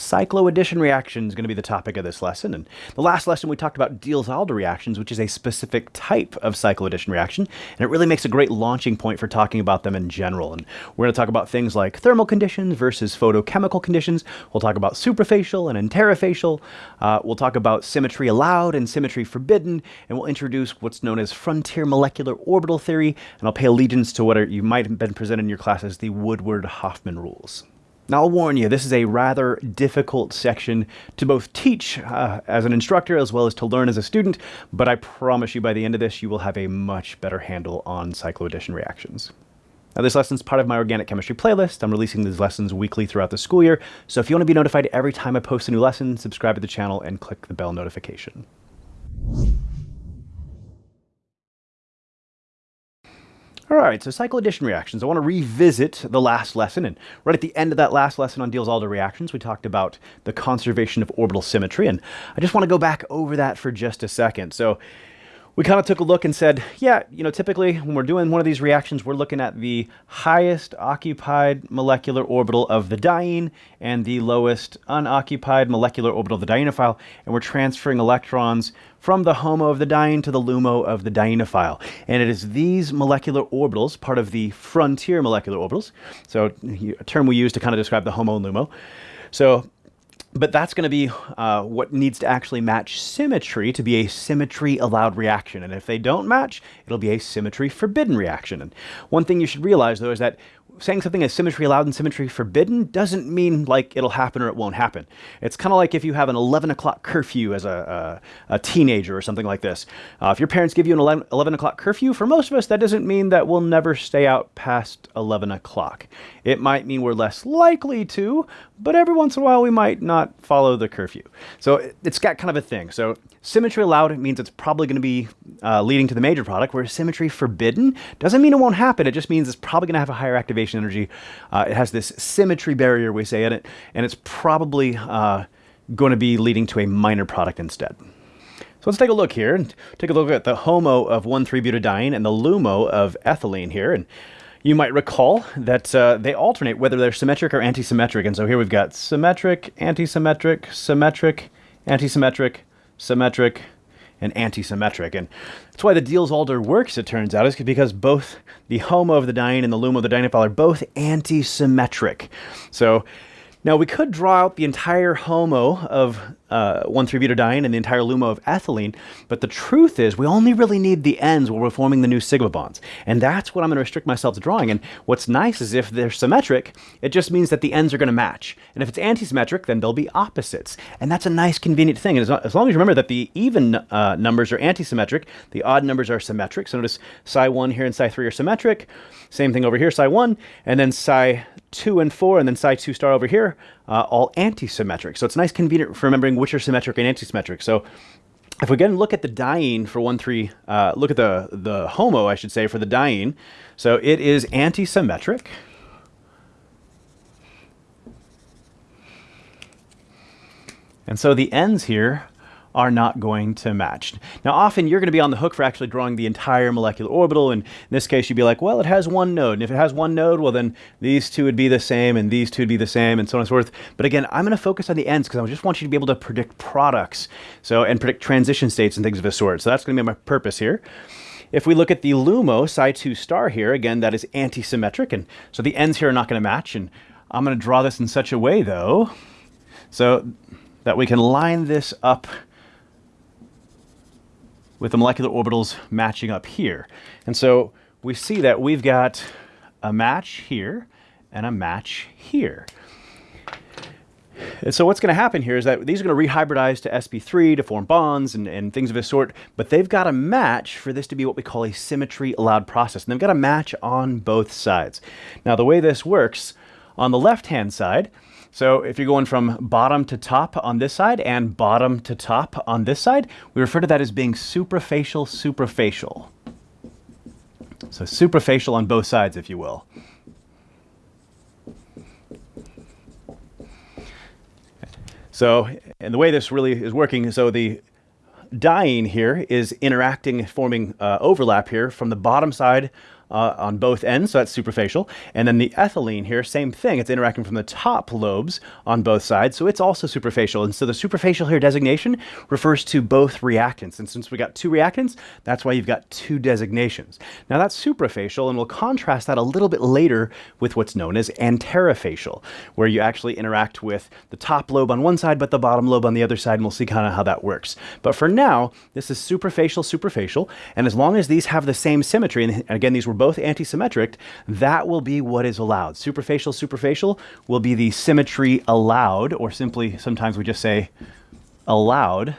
Cycloaddition reaction is going to be the topic of this lesson. And the last lesson we talked about Diels-Alder reactions, which is a specific type of cycloaddition reaction. And it really makes a great launching point for talking about them in general. And we're going to talk about things like thermal conditions versus photochemical conditions. We'll talk about suprafacial and interfacial. Uh, we'll talk about symmetry allowed and symmetry forbidden. And we'll introduce what's known as frontier molecular orbital theory. And I'll pay allegiance to what are, you might have been presented in your classes, the Woodward-Hoffmann rules. Now, I'll warn you, this is a rather difficult section to both teach uh, as an instructor as well as to learn as a student, but I promise you by the end of this, you will have a much better handle on cycloaddition reactions. Now, this lesson is part of my organic chemistry playlist. I'm releasing these lessons weekly throughout the school year, so if you want to be notified every time I post a new lesson, subscribe to the channel and click the bell notification. All right, so cycloaddition reactions. I want to revisit the last lesson, and right at the end of that last lesson on Diels-Alder reactions, we talked about the conservation of orbital symmetry, and I just want to go back over that for just a second. So we kind of took a look and said, yeah, you know, typically when we're doing one of these reactions, we're looking at the highest occupied molecular orbital of the diene and the lowest unoccupied molecular orbital of the dienophile, and we're transferring electrons from the HOMO of the diene to the LUMO of the dienophile. And it is these molecular orbitals, part of the frontier molecular orbitals, so a term we use to kind of describe the HOMO and LUMO. So but that's going to be uh, what needs to actually match symmetry to be a symmetry allowed reaction. And if they don't match, it'll be a symmetry forbidden reaction. And one thing you should realize though is that saying something is symmetry allowed and symmetry forbidden doesn't mean like it'll happen or it won't happen. It's kind of like if you have an 11 o'clock curfew as a, a, a, teenager or something like this. Uh, if your parents give you an 11, 11 o'clock curfew, for most of us, that doesn't mean that we'll never stay out past 11 o'clock. It might mean we're less likely to, but every once in a while we might not follow the curfew. So it's got kind of a thing. So symmetry allowed means it's probably going to be uh, leading to the major product, whereas symmetry forbidden doesn't mean it won't happen. It just means it's probably going to have a higher activation energy. Uh, it has this symmetry barrier, we say in it, and it's probably uh, going to be leading to a minor product instead. So let's take a look here and take a look at the HOMO of 1,3-butadiene and the LUMO of ethylene here. And you might recall that uh, they alternate whether they're symmetric or antisymmetric. And so here we've got symmetric, antisymmetric, symmetric, antisymmetric, symmetric, and antisymmetric. And that's why the Diels-Alder works, it turns out, is because both the HOMO of the diene and the LUMO of the dienophile are both antisymmetric. So now we could draw out the entire HOMO of uh, 1,3-butadiene and the entire LUMO of ethylene, but the truth is we only really need the ends where we're forming the new sigma bonds. And that's what I'm going to restrict myself to drawing. And what's nice is if they're symmetric, it just means that the ends are going to match. And if it's antisymmetric, then they'll be opposites. And that's a nice convenient thing. And as, long as you remember that the even uh, numbers are antisymmetric, the odd numbers are symmetric. So notice psi 1 here and psi 3 are symmetric. Same thing over here, psi 1, and then psi 2 and 4, and then psi 2 star over here, uh, all anti-symmetric. So it's nice convenient for remembering which are symmetric and anti-symmetric. So if we again look at the diene for 1, 3, uh, look at the, the HOMO, I should say, for the diene. So it is anti-symmetric. And so the ends here are not going to match. Now, often you're going to be on the hook for actually drawing the entire molecular orbital. And in this case, you'd be like, well, it has one node. And if it has one node, well, then these two would be the same and these two would be the same and so on and so forth. But again, I'm going to focus on the ends because I just want you to be able to predict products so and predict transition states and things of this sort. So that's going to be my purpose here. If we look at the LUMO psi 2 star here, again, that is anti-symmetric. And so the ends here are not going to match. And I'm going to draw this in such a way, though, so that we can line this up with the molecular orbitals matching up here. And so we see that we've got a match here and a match here. And so what's going to happen here is that these are going to rehybridize to sp3 to form bonds and, and things of this sort, but they've got a match for this to be what we call a symmetry allowed process. And they've got a match on both sides. Now the way this works, on the left-hand side, so if you're going from bottom to top on this side and bottom to top on this side, we refer to that as being suprafacial suprafacial. So suprafacial on both sides, if you will. So, and the way this really is working, so the diene here is interacting, forming uh, overlap here from the bottom side uh, on both ends, so that's suprafacial. And then the ethylene here, same thing. It's interacting from the top lobes on both sides, so it's also suprafacial. And so the suprafacial here designation refers to both reactants. And since we got two reactants, that's why you've got two designations. Now that's suprafacial, and we'll contrast that a little bit later with what's known as antarafacial, where you actually interact with the top lobe on one side, but the bottom lobe on the other side, and we'll see kind of how that works. But for now, this is suprafacial, suprafacial, and as long as these have the same symmetry, and again, these were both antisymmetric, that will be what is allowed. Suprafacial, suprafacial will be the symmetry allowed, or simply sometimes we just say allowed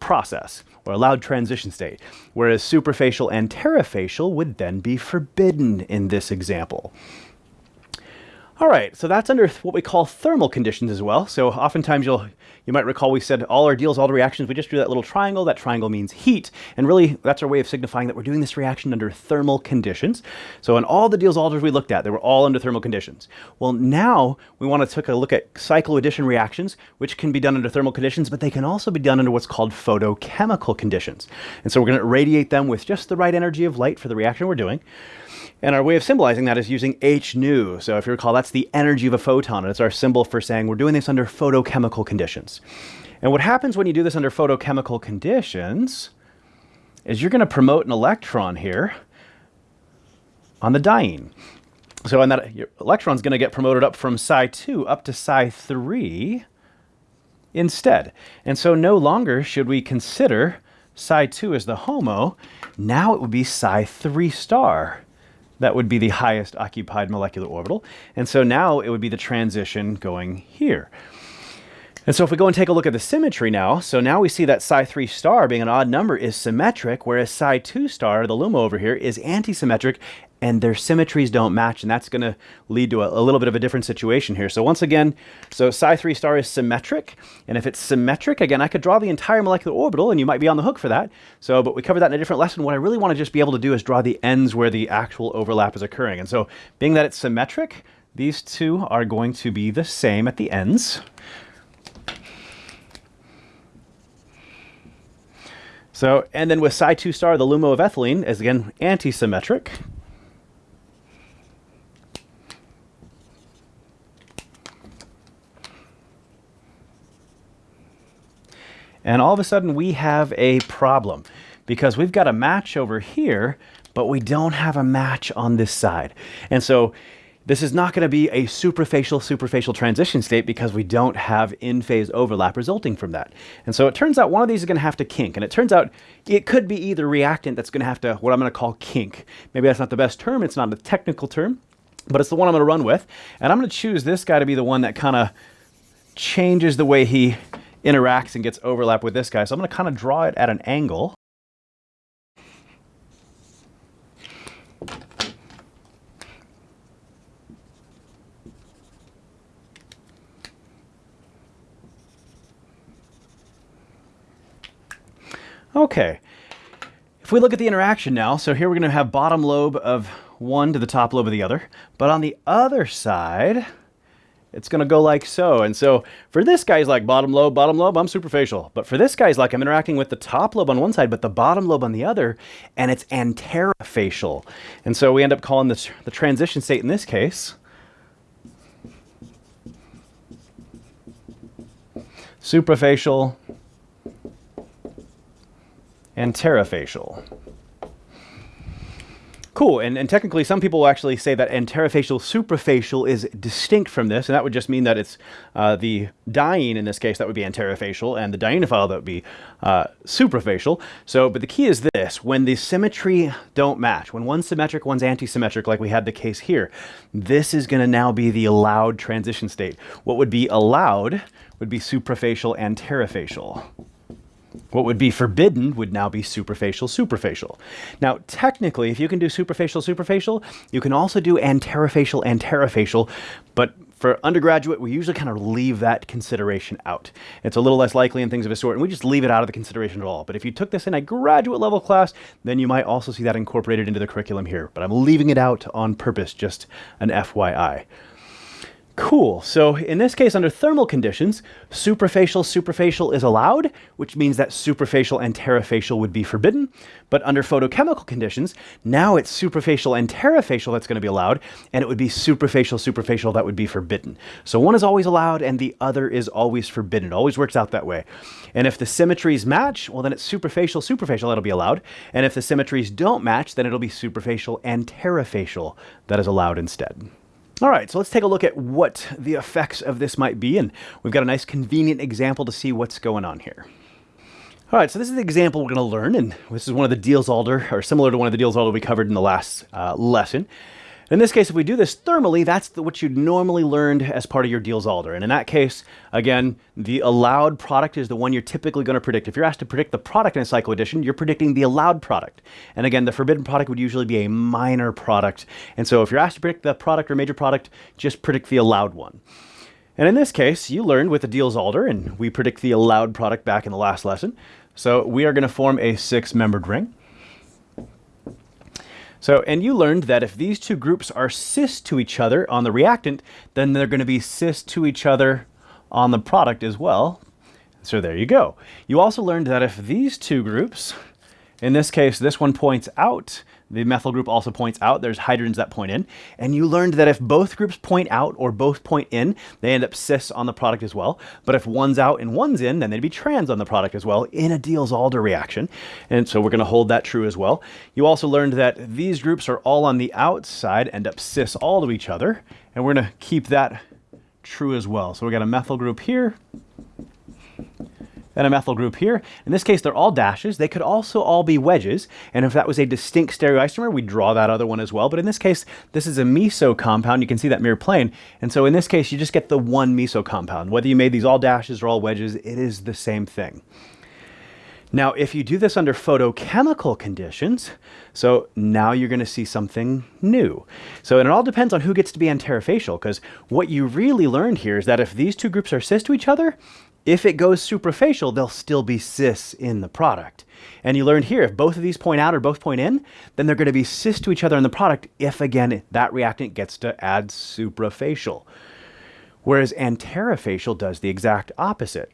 process or allowed transition state, whereas suprafacial antarafacial would then be forbidden in this example. All right, so that's under what we call thermal conditions as well. So oftentimes you'll you might recall we said all our deals, all the reactions, we just drew that little triangle. That triangle means heat. And really, that's our way of signifying that we're doing this reaction under thermal conditions. So in all the Diels-Alders we looked at, they were all under thermal conditions. Well, now we want to take a look at cycloaddition reactions, which can be done under thermal conditions, but they can also be done under what's called photochemical conditions. And so we're going to radiate them with just the right energy of light for the reaction we're doing. And our way of symbolizing that is using h nu. So if you recall, that's the energy of a photon. And it's our symbol for saying we're doing this under photochemical conditions. And what happens when you do this under photochemical conditions is you're going to promote an electron here on the diene. So and that your electron's going to get promoted up from psi 2 up to psi 3 instead. And so no longer should we consider psi 2 as the HOMO. Now it would be psi 3 star that would be the highest occupied molecular orbital. And so now it would be the transition going here. And so if we go and take a look at the symmetry now, so now we see that psi 3 star being an odd number is symmetric, whereas psi 2 star, the LUMO over here, is antisymmetric, and their symmetries don't match, and that's going to lead to a, a, little bit of a different situation here. So once again, so psi 3 star is symmetric, and if it's symmetric, again, I could draw the entire molecular orbital, and you might be on the hook for that. So, but we covered that in a different lesson. What I really want to just be able to do is draw the ends where the actual overlap is occurring. And so being that it's symmetric, these two are going to be the same at the ends. So, and then with psi 2 star, the LUMO of ethylene is again antisymmetric. And all of a sudden we have a problem because we've got a match over here, but we don't have a match on this side. And so this is not going to be a suprafacial suprafacial transition state because we don't have in-phase overlap resulting from that. And so it turns out one of these is going to have to kink. And it turns out it could be either reactant that's going to have to, what I'm going to call kink. Maybe that's not the best term. It's not a technical term, but it's the one I'm going to run with. And I'm going to choose this guy to be the one that kind of changes the way he interacts and gets overlap with this guy. So I'm going to kind of draw it at an angle. Okay. If we look at the interaction now, so here we're going to have bottom lobe of one to the top lobe of the other. But on the other side, it's going to go like so. And so for this guy's like bottom lobe, bottom lobe, I'm suprafacial. But for this guy's like I'm interacting with the top lobe on one side, but the bottom lobe on the other, and it's antarafacial. And so we end up calling this the transition state in this case suprafacial antarafacial. Cool, and, and technically some people will actually say that antarafacial suprafacial is distinct from this, and that would just mean that it's uh, the diene in this case that would be antarafacial, and the dienophile that would be uh, suprafacial. So, but the key is this, when the symmetry don't match, when one's symmetric, one's antisymmetric, like we had the case here, this is gonna now be the allowed transition state. What would be allowed would be suprafacial antarafacial. What would be forbidden would now be suprafacial suprafacial. Now, technically, if you can do suprafacial suprafacial, you can also do antarafacial antarafacial, but for undergraduate, we usually kind of leave that consideration out. It's a little less likely and things of a sort, and we just leave it out of the consideration at all. But if you took this in a graduate level class, then you might also see that incorporated into the curriculum here. But I'm leaving it out on purpose, just an FYI. Cool. So in this case, under thermal conditions, suprafacial superfacial is allowed, which means that suprafacial and terafacial would be forbidden. But under photochemical conditions, now it's suprafacial and terafacial that's going to be allowed, and it would be suprafacial suprafacial that would be forbidden. So one is always allowed and the other is always forbidden. It always works out that way. And if the symmetries match, well then it's suprafacial suprafacial that'll be allowed. And if the symmetries don't match, then it'll be suprafacial and terafacial that is allowed instead. All right, so let's take a look at what the effects of this might be, and we've got a nice convenient example to see what's going on here. All right, so this is the example we're going to learn, and this is one of the Diels-Alder, or similar to one of the Diels-Alder we covered in the last uh, lesson. In this case, if we do this thermally, that's the, what you'd normally learned as part of your Diels-Alder. And in that case, again, the allowed product is the one you're typically going to predict. If you're asked to predict the product in a cycloaddition, you're predicting the allowed product. And again, the forbidden product would usually be a minor product. And so if you're asked to predict the product or major product, just predict the allowed one. And in this case, you learned with the Diels-Alder, and we predict the allowed product back in the last lesson. So we are going to form a six-membered ring. So, and you learned that if these two groups are cis to each other on the reactant, then they're going to be cis to each other on the product as well. So there you go. You also learned that if these two groups, in this case, this one points out the methyl group also points out there's hydrogens that point in. And you learned that if both groups point out or both point in, they end up cis on the product as well. But if one's out and one's in, then they'd be trans on the product as well in a Diels-Alder reaction. And so we're going to hold that true as well. You also learned that these groups are all on the outside, end up cis all to each other. And we're going to keep that true as well. So we got a methyl group here and a methyl group here. In this case, they're all dashes. They could also all be wedges. And if that was a distinct stereoisomer, we'd draw that other one as well. But in this case, this is a meso compound. You can see that mirror plane. And so in this case, you just get the one meso compound. Whether you made these all dashes or all wedges, it is the same thing. Now, if you do this under photochemical conditions, so now you're going to see something new. So it all depends on who gets to be antarafacial, because what you really learned here is that if these two groups are cis to each other, if it goes suprafacial, they'll still be cis in the product. And you learned here, if both of these point out or both point in, then they're going to be cis to each other in the product if, again, that reactant gets to add suprafacial. Whereas antarafacial does the exact opposite.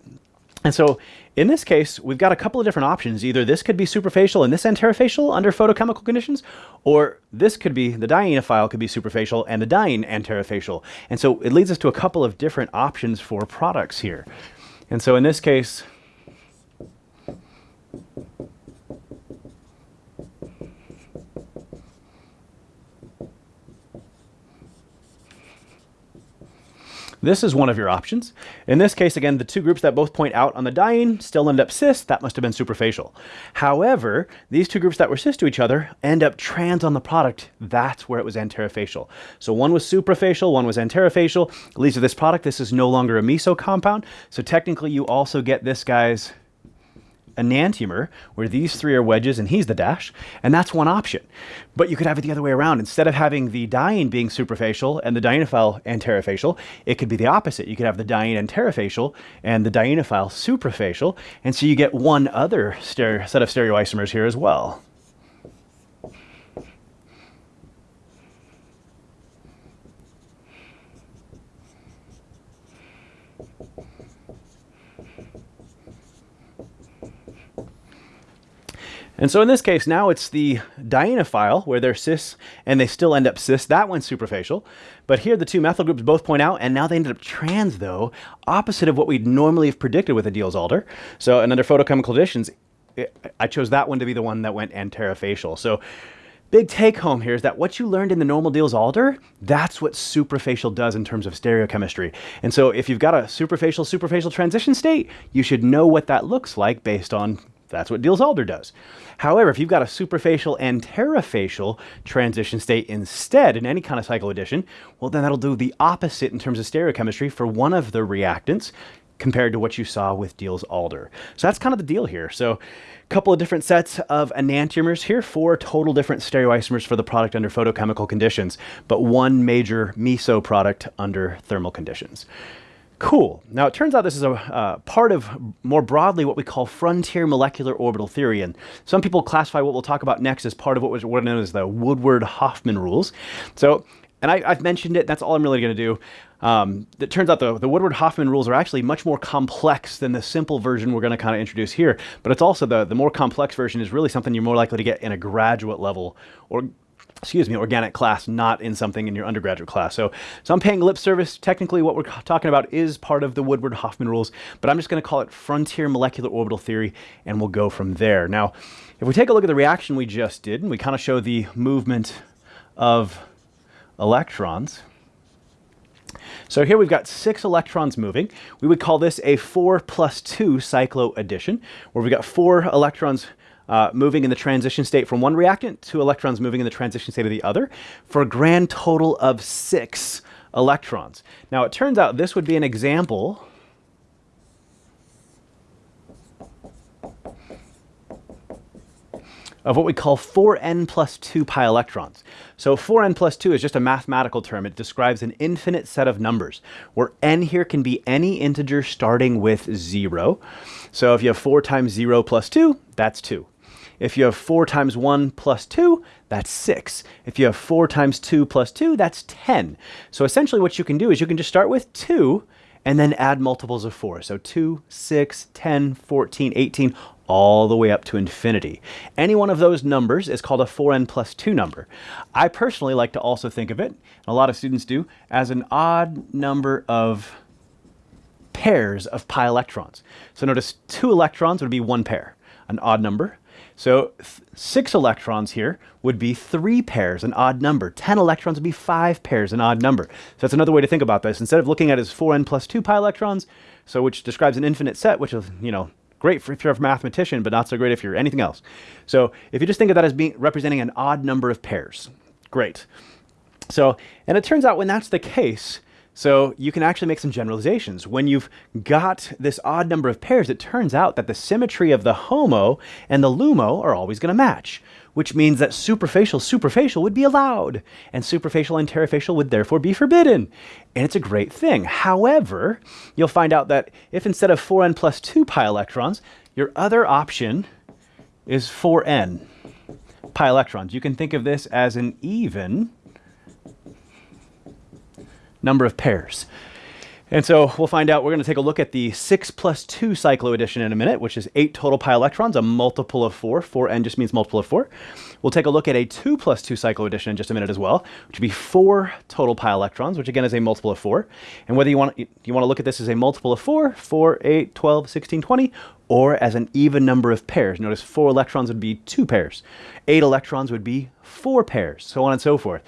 And so in this case, we've got a couple of different options. Either this could be suprafacial and this antarafacial under photochemical conditions, or this could be, the dienophile could be suprafacial and the diene antarafacial. And so it leads us to a couple of different options for products here. And so in this case, This is one of your options. In this case, again, the two groups that both point out on the diene still end up cis. That must have been suprafacial. However, these two groups that were cis to each other end up trans on the product. That's where it was antarafacial. So one was suprafacial, one was antarafacial. leads to this product. This is no longer a meso compound. So technically, you also get this guy's enantiomer, where these three are wedges and he's the dash, and that's one option. But you could have it the other way around. Instead of having the diene being suprafacial and the dienophile antarafacial, it could be the opposite. You could have the diene antarafacial and the dienophile suprafacial, and so you get one other set of stereoisomers here as well. And so in this case, now it's the dienophile where they're cis and they still end up cis. That one's suprafacial. But here the two methyl groups both point out and now they ended up trans though, opposite of what we'd normally have predicted with a Diels-Alder. So and under photochemical conditions, it, I chose that one to be the one that went antarafacial. So big take home here is that what you learned in the normal Diels-Alder, that's what suprafacial does in terms of stereochemistry. And so if you've got a suprafacial superfacial transition state, you should know what that looks like based on that's what Diels-Alder does. However, if you've got a suprafacial and transition state instead in any kind of cycloaddition, well, then that'll do the opposite in terms of stereochemistry for one of the reactants compared to what you saw with Diels-Alder. So that's kind of the deal here. So a couple of different sets of enantiomers here, four total different stereoisomers for the product under photochemical conditions, but one major meso product under thermal conditions. Cool. Now, it turns out this is a uh, part of more broadly what we call frontier molecular orbital theory. And some people classify what we'll talk about next as part of what was what known as the Woodward-Hoffmann rules. So and I, have mentioned it, that's all I'm really going to do. Um, it turns out the, the Woodward-Hoffmann rules are actually much more complex than the simple version we're going to kind of introduce here. But it's also the, the more complex version is really something you're more likely to get in a graduate level or excuse me, organic class, not in something in your undergraduate class. So, so I'm paying lip service. Technically, what we're talking about is part of the Woodward-Hoffmann rules, but I'm just going to call it frontier molecular orbital theory, and we'll go from there. Now, if we take a look at the reaction we just did, and we kind of show the movement of electrons, so here we've got six electrons moving. We would call this a 4 plus 2 cycloaddition, where we've got four electrons uh, moving in the transition state from one reactant, two electrons moving in the transition state of the other, for a grand total of six electrons. Now it turns out this would be an example of what we call 4n plus 2 pi electrons. So 4n plus 2 is just a mathematical term. It describes an infinite set of numbers, where n here can be any integer starting with 0. So if you have 4 times 0 plus 2, that's 2. If you have 4 times 1 plus 2, that's 6. If you have 4 times 2 plus 2, that's 10. So essentially what you can do is you can just start with 2 and then add multiples of 4. So 2, 6, 10, 14, 18, all the way up to infinity. Any one of those numbers is called a 4n plus 2 number. I personally like to also think of it, and a lot of students do, as an odd number of pairs of pi electrons. So notice two electrons would be one pair, an odd number. So six electrons here would be three pairs, an odd number. 10 electrons would be five pairs, an odd number. So that's another way to think about this. Instead of looking at it as 4n plus 2 pi electrons, so which describes an infinite set, which is, you know, great if you're a mathematician, but not so great if you're anything else. So if you just think of that as being representing an odd number of pairs, great. So, and it turns out when that's the case, so you can actually make some generalizations. When you've got this odd number of pairs, it turns out that the symmetry of the HOMO and the LUMO are always going to match, which means that suprafacial suprafacial would be allowed, and suprafacial antarafacial would therefore be forbidden. And it's a great thing. However, you'll find out that if instead of 4n plus 2 pi electrons, your other option is 4n pi electrons. You can think of this as an even number of pairs. And so we'll find out, we're going to take a look at the 6 plus 2 cycloaddition in a minute, which is 8 total pi electrons, a multiple of 4. 4n just means multiple of 4. We'll take a look at a 2 plus 2 cycloaddition in just a minute as well, which would be 4 total pi electrons, which again is a multiple of 4. And whether you want, you want to look at this as a multiple of 4, 4, 8, 12, 16, 20, or as an even number of pairs. Notice 4 electrons would be 2 pairs. 8 electrons would be 4 pairs, so on and so forth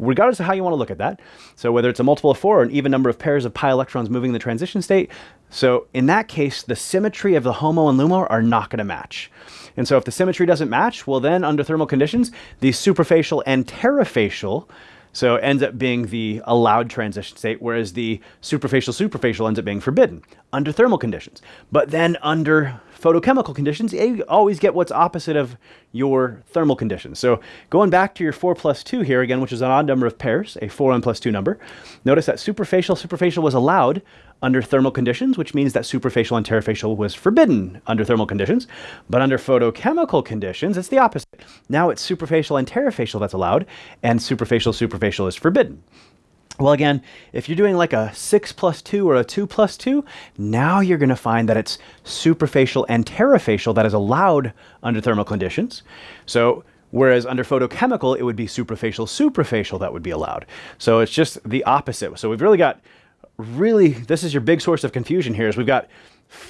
regardless of how you want to look at that. So whether it's a multiple of four or an even number of pairs of pi electrons moving in the transition state. So in that case, the symmetry of the HOMO and LUMO are not going to match. And so if the symmetry doesn't match, well then under thermal conditions, the suprafacial and terofacial so it ends up being the allowed transition state, whereas the suprafacial suprafacial ends up being forbidden under thermal conditions. But then under photochemical conditions, you always get what's opposite of your thermal conditions. So going back to your 4 plus 2 here again, which is an odd number of pairs, a 4n plus 2 number, notice that suprafacial suprafacial was allowed under thermal conditions, which means that suprafacial and terofacial was forbidden under thermal conditions. But under photochemical conditions, it's the opposite. Now it's suprafacial and terofacial that's allowed, and suprafacial suprafacial is forbidden. Well, again, if you're doing like a 6 plus 2 or a 2 plus 2, now you're going to find that it's suprafacial and terofacial that is allowed under thermal conditions. So Whereas under photochemical, it would be suprafacial, suprafacial that would be allowed. So it's just the opposite. So we've really got, really, this is your big source of confusion here is we've got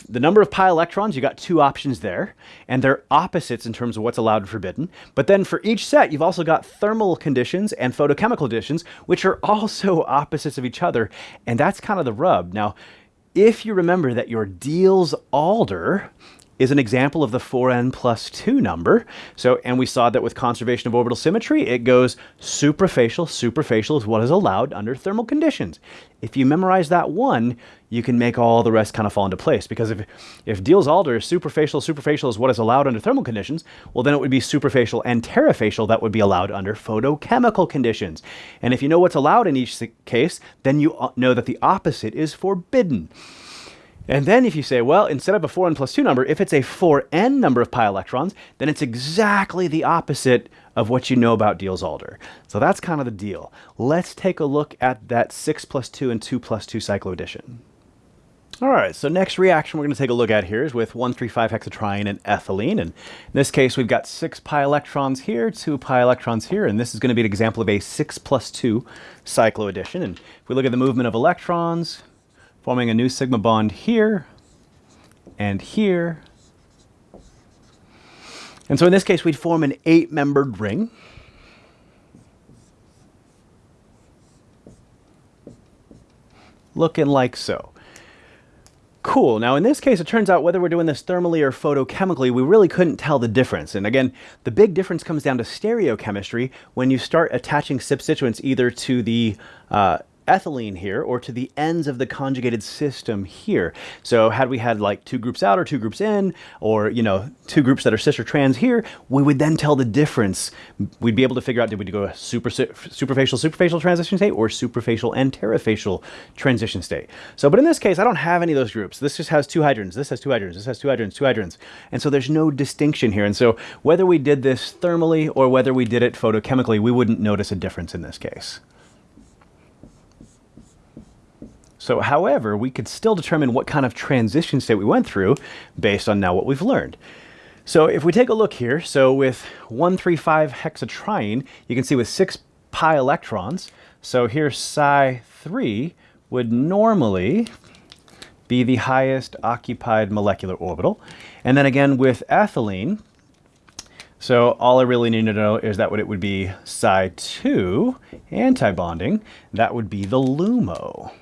the number of pi electrons, you got two options there, and they're opposites in terms of what's allowed and forbidden. But then for each set, you've also got thermal conditions and photochemical conditions, which are also opposites of each other, and that's kind of the rub. Now, if you remember that your Diels-Alder is an example of the 4n plus 2 number. So, and we saw that with conservation of orbital symmetry, it goes suprafacial. Suprafacial is what is allowed under thermal conditions. If you memorize that one, you can make all the rest kind of fall into place. Because if, if Diels-Alder is suprafacial, suprafacial is what is allowed under thermal conditions, well, then it would be suprafacial and terofacial that would be allowed under photochemical conditions. And if you know what's allowed in each case, then you uh, know that the opposite is forbidden. And then if you say, well, instead of a 4n plus 2 number, if it's a 4n number of pi electrons, then it's exactly the opposite of what you know about Diels-Alder. So that's kind of the deal. Let's take a look at that 6 plus 2 and 2 plus 2 cycloaddition. All right, so next reaction we're going to take a look at here is with 1,3,5-hexatriene and ethylene. And in this case, we've got 6 pi electrons here, 2 pi electrons here, and this is going to be an example of a 6 plus 2 cycloaddition. And if we look at the movement of electrons, forming a new sigma bond here and here. And so in this case, we'd form an eight-membered ring. Looking like so. Cool. Now, in this case, it turns out whether we're doing this thermally or photochemically, we really couldn't tell the difference. And again, the big difference comes down to stereochemistry when you start attaching substituents either to the uh, ethylene here or to the ends of the conjugated system here. So had we had like two groups out or two groups in or, you know, two groups that are cis or trans here, we would then tell the difference. We'd be able to figure out did we go a super, suprafacial suprafacial transition state or suprafacial and antifacial transition state. So, but in this case, I don't have any of those groups. This just has two hydrogens. This has two hydrogens. This has two hydrogens, two hydrogens. And so there's no distinction here. And so whether we did this thermally or whether we did it photochemically, we wouldn't notice a difference in this case. So however, we could still determine what kind of transition state we went through based on now what we've learned. So if we take a look here, so with 135 hexatriene, you can see with 6 pi electrons, so here psi 3 would normally be the highest occupied molecular orbital. And then again with ethylene, so all I really need to know is that what it would be psi 2 anti-bonding, that would be the LUMO.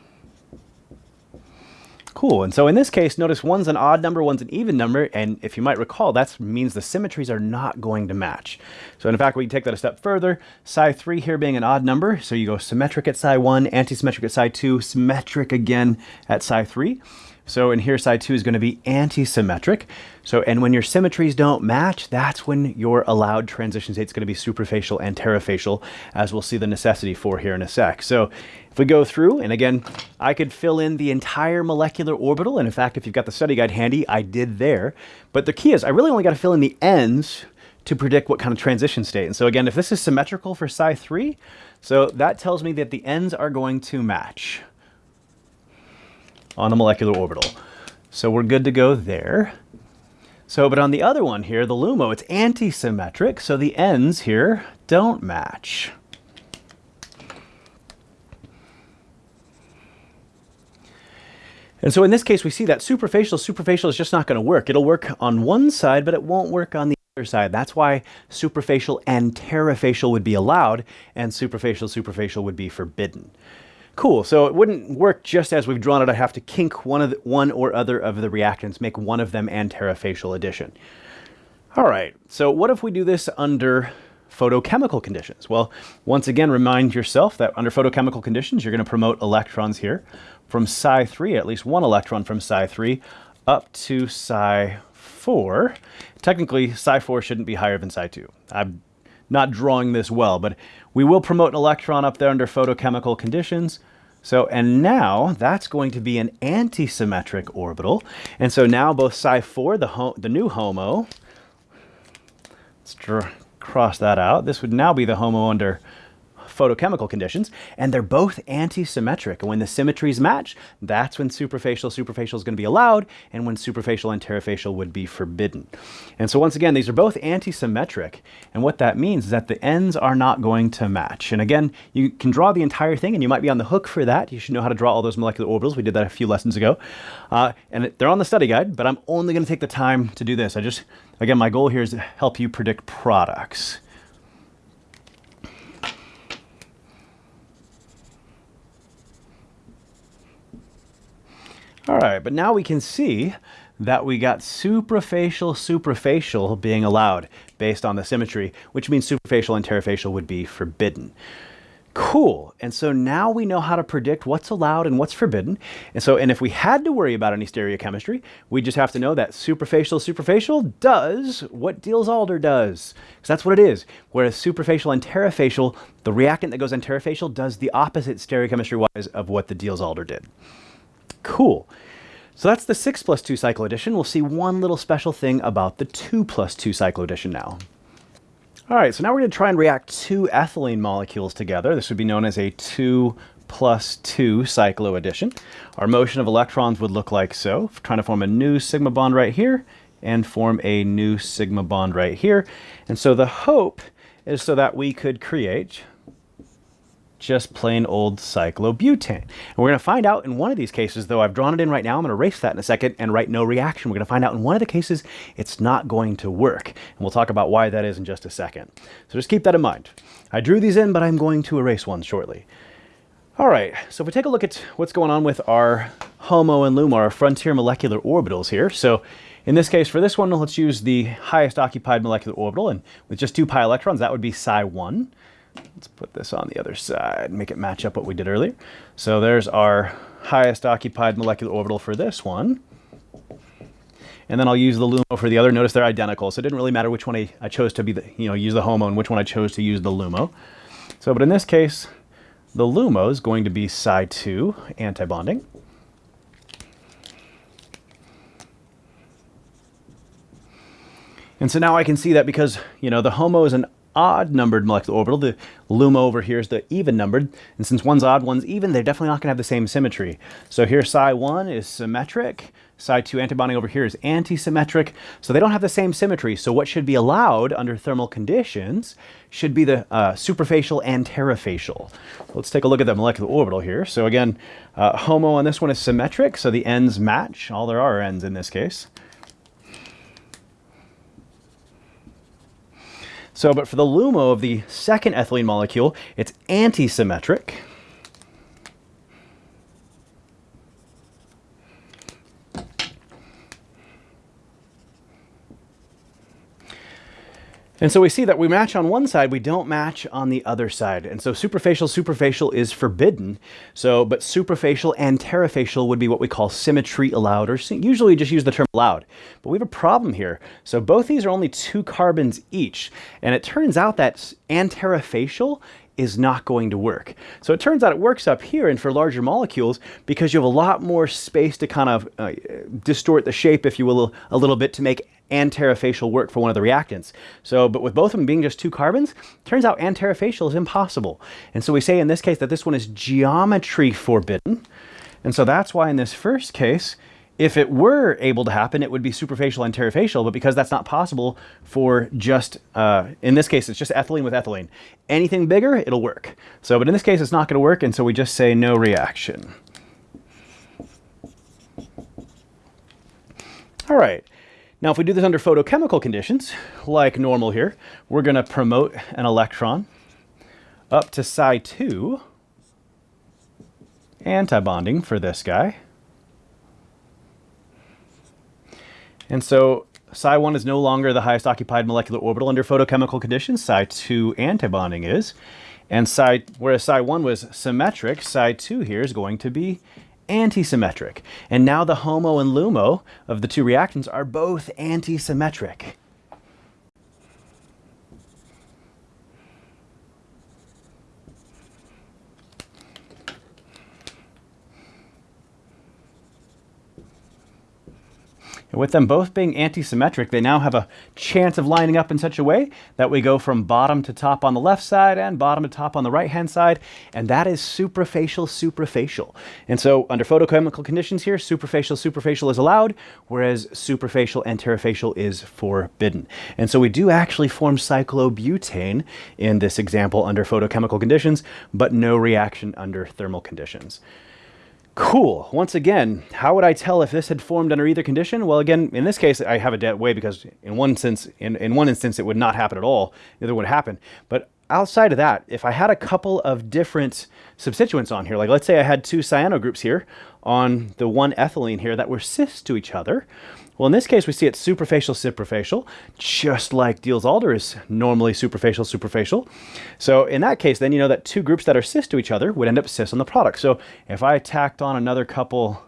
Cool, and so in this case, notice one's an odd number, one's an even number, and if you might recall, that means the symmetries are not going to match. So in fact, we can take that a step further. Psi 3 here being an odd number, so you go symmetric at psi 1, anti-symmetric at psi 2, symmetric again at psi 3. So in here, psi 2 is going to be anti-symmetric. So, and when your symmetries don't match, that's when your allowed transition state is going to be suprafacial and antarafacial, as we'll see the necessity for here in a sec. So if we go through, and again, I could fill in the entire molecular orbital, and in fact, if you've got the study guide handy, I did there. But the key is I really only got to fill in the ends to predict what kind of transition state. And so again, if this is symmetrical for psi 3, so that tells me that the ends are going to match on a molecular orbital. So we're good to go there. So, but on the other one here, the LUMO, it's anti-symmetric, so the ends here don't match. And so in this case, we see that suprafacial, suprafacial is just not going to work. It'll work on one side, but it won't work on the other side. That's why suprafacial and antarafacial would be allowed, and suprafacial, suprafacial would be forbidden. Cool, so it wouldn't work just as we've drawn it. I have to kink one, of the, one or other of the reactants, make one of them antarafacial addition. All right, so what if we do this under photochemical conditions? Well, once again, remind yourself that under photochemical conditions, you're going to promote electrons here from psi 3, at least one electron from psi 3, up to psi 4. Technically, psi 4 shouldn't be higher than psi 2. I'm not drawing this well, but we will promote an electron up there under photochemical conditions. So, and now that's going to be an anti-symmetric orbital. And so now both psi 4, the, the new HOMO, let's draw, cross that out. This would now be the HOMO under photochemical conditions, and they're both anti-symmetric. And when the symmetries match, that's when suprafacial suprafacial is going to be allowed, and when suprafacial and antarafacial would be forbidden. And so once again, these are both anti-symmetric, and what that means is that the ends are not going to match. And again, you can draw the entire thing, and you might be on the hook for that. You should know how to draw all those molecular orbitals. We did that a few lessons ago. Uh, and they're on the study guide, but I'm only going to take the time to do this. I just, again, my goal here is to help you predict products. All right, but now we can see that we got suprafacial suprafacial being allowed based on the symmetry, which means suprafacial and antarafacial would be forbidden. Cool. And so now we know how to predict what's allowed and what's forbidden. And so, and if we had to worry about any stereochemistry, we just have to know that suprafacial suprafacial does what Diels-Alder does. Because that's what it is. Whereas suprafacial and antarafacial, the reactant that goes antarafacial does the opposite stereochemistry-wise of what the Diels-Alder did. Cool. So that's the 6 plus 2 cycloaddition. We'll see one little special thing about the 2 plus 2 cycloaddition now. All right, so now we're going to try and react two ethylene molecules together. This would be known as a 2 plus 2 cycloaddition. Our motion of electrons would look like so, trying to form a new sigma bond right here and form a new sigma bond right here. And so the hope is so that we could create just plain old cyclobutane. And we're going to find out in one of these cases, though I've drawn it in right now, I'm going to erase that in a second and write no reaction. We're going to find out in one of the cases it's not going to work. And we'll talk about why that is in just a second. So just keep that in mind. I drew these in, but I'm going to erase one shortly. All right, so if we take a look at what's going on with our HOMO and LUMO, our frontier molecular orbitals here. So in this case, for this one, let's use the highest occupied molecular orbital, and with just two pi electrons, that would be psi 1. Let's put this on the other side, make it match up what we did earlier. So there's our highest occupied molecular orbital for this one. And then I'll use the LUMO for the other. Notice they're identical, so it didn't really matter which one I, I chose to be the, you know, use the HOMO and which one I chose to use the LUMO. So, but in this case, the LUMO is going to be psi 2 antibonding. And so now I can see that because, you know, the HOMO is an odd numbered molecular orbital. The LUMO over here is the even numbered. And since one's odd, one's even, they're definitely not going to have the same symmetry. So here psi 1 is symmetric. Psi 2 antibonding over here is antisymmetric. So they don't have the same symmetry. So what should be allowed under thermal conditions should be the uh, suprafacial and tetrafacial. Let's take a look at the molecular orbital here. So again, uh, HOMO on this one is symmetric. So the ends match. All there are ends in this case. So, but for the LUMO of the second ethylene molecule, it's antisymmetric. And so we see that we match on one side, we don't match on the other side. And so suprafacial, suprafacial is forbidden. So, but suprafacial and tetrafacial would be what we call symmetry allowed, or usually just use the term allowed. But we have a problem here. So both these are only two carbons each. And it turns out that antarafacial is not going to work. So it turns out it works up here and for larger molecules because you have a lot more space to kind of uh, distort the shape, if you will, a little bit to make antarafacial work for one of the reactants. So, but with both of them being just two carbons, turns out antarafacial is impossible. And so we say in this case that this one is geometry forbidden. And so that's why in this first case, if it were able to happen, it would be suprafacial and tetrafacial, but because that's not possible for just, uh, in this case, it's just ethylene with ethylene. Anything bigger, it'll work. So, but in this case, it's not going to work, and so we just say no reaction. All right. Now, if we do this under photochemical conditions, like normal here, we're going to promote an electron up to psi 2, antibonding for this guy. And so psi 1 is no longer the highest occupied molecular orbital under photochemical conditions. Psi 2 antibonding is. And psi, whereas psi 1 was symmetric, psi 2 here is going to be antisymmetric. And now the HOMO and LUMO of the two reactants are both antisymmetric. With them both being anti-symmetric, they now have a chance of lining up in such a way that we go from bottom to top on the left side and bottom to top on the right-hand side, and that is suprafacial, suprafacial. And so under photochemical conditions here, suprafacial, suprafacial is allowed, whereas suprafacial and is forbidden. And so we do actually form cyclobutane in this example under photochemical conditions, but no reaction under thermal conditions. Cool. Once again, how would I tell if this had formed under either condition? Well, again, in this case, I have a dead way because in one sense, in, in one instance, it would not happen at all. Neither would happen. But outside of that, if I had a couple of different substituents on here, like let's say I had two cyano groups here on the one ethylene here that were cis to each other, well, in this case, we see it's suprafacial, suprafacial, just like Diels-Alder is normally suprafacial, suprafacial. So in that case, then you know that two groups that are cis to each other would end up cis on the product. So if I tacked on another couple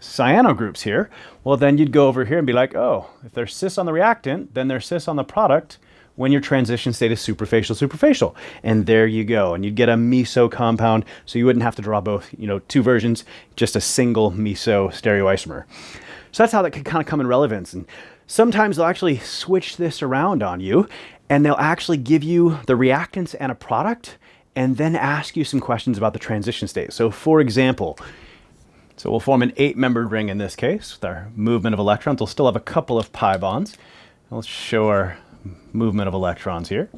cyano groups here, well, then you'd go over here and be like, oh, if they're cis on the reactant, then they're cis on the product. when your transition state is suprafacial suprafacial and there you go and you'd get a meso compound so you wouldn't have to draw both you know two versions just a single meso stereoisomer so that's how that could kind of come in relevance and sometimes they'll actually switch this around on you and they'll actually give you the reactants and a product and then ask you some questions about the transition state so for example so we'll form an eight-membered ring in this case with our movement of electrons. We'll still have a couple of pi bonds. Let's show our movement of electrons here.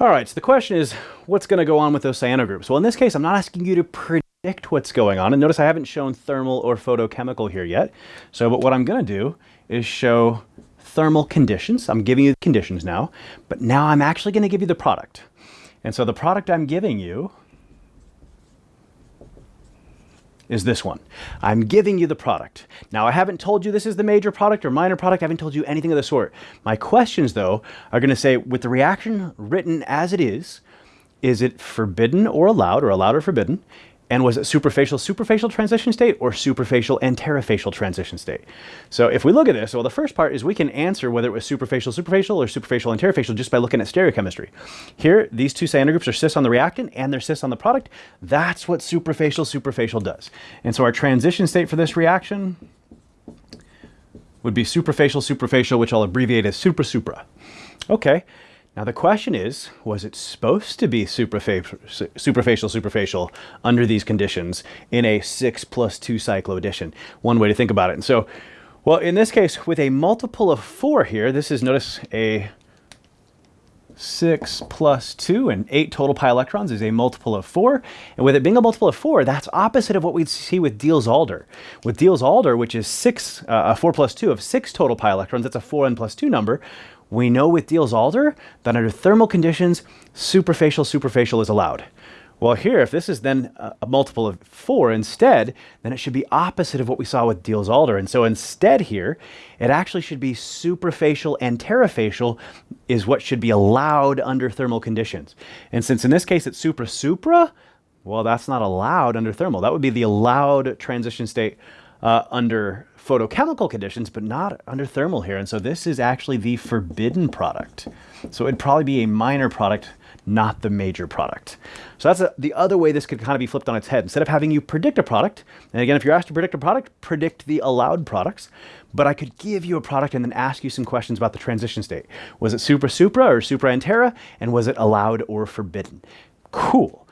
All right, so the question is, what's going to go on with those cyano groups? Well, in this case, I'm not asking you to predict what's going on. And notice I haven't shown thermal or photochemical here yet. So, but what I'm going to do is show thermal conditions. I'm giving you the conditions now, but now I'm actually going to give you the product. And so the product I'm giving you is this one. I'm giving you the product. Now, I haven't told you this is the major product or minor product. I haven't told you anything of the sort. My questions, though, are going to say, with the reaction written as it is, is it forbidden or allowed, or allowed or forbidden? And was it suprafacial suprafacial transition state or suprafacial antarafacial transition state? So if we look at this, well, the first part is we can answer whether it was suprafacial suprafacial or suprafacial antarafacial just by looking at stereochemistry. Here, these two cyano groups are cis on the reactant and they're cis on the product. That's what suprafacial suprafacial does. And so our transition state for this reaction would be suprafacial suprafacial, which I'll abbreviate as supra supra. Okay. Now the question is, was it supposed to be suprafacial, suprafacial, suprafacial under these conditions in a 6 plus 2 cycloaddition? One way to think about it. And so, well, in this case, with a multiple of 4 here, this is, notice, a 6 plus 2 and 8 total pi electrons is a multiple of 4. And with it being a multiple of 4, that's opposite of what we'd see with Diels-Alder. With Diels-Alder, which is 6, uh, 4 plus 2 of 6 total pi electrons, that's a 4n plus 2 number, we know with Diels-Alder that under thermal conditions, suprafacial suprafacial is allowed. Well, here, if this is then a multiple of 4 instead, then it should be opposite of what we saw with Diels-Alder. And so instead here, it actually should be suprafacial antarafacial is what should be allowed under thermal conditions. And since in this case it's supra-supra, well, that's not allowed under thermal. That would be the allowed transition state uh, under photochemical conditions, but not under thermal here. And so this is actually the forbidden product. So it'd probably be a minor product, not the major product. So that's a, the other way this could kind of be flipped on its head. Instead of having you predict a product, and again, if you're asked to predict a product, predict the allowed products. But I could give you a product and then ask you some questions about the transition state. Was it supra supra or supra antara? And was it allowed or forbidden? Cool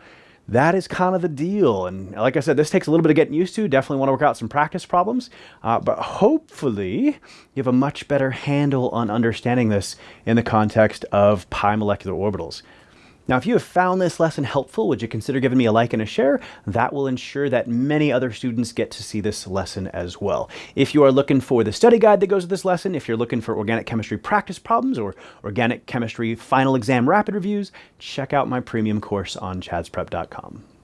that is kind of the deal. And like I said, this takes a little bit of getting used to. Definitely want to work out some practice problems. Uh, but hopefully you have a much better handle on understanding this in the context of pi molecular orbitals. Now, if you have found this lesson helpful, would you consider giving me a like and a share? That will ensure that many other students get to see this lesson as well. If you are looking for the study guide that goes with this lesson, if you're looking for organic chemistry practice problems or organic chemistry final exam rapid reviews, check out my premium course on chadsprep.com.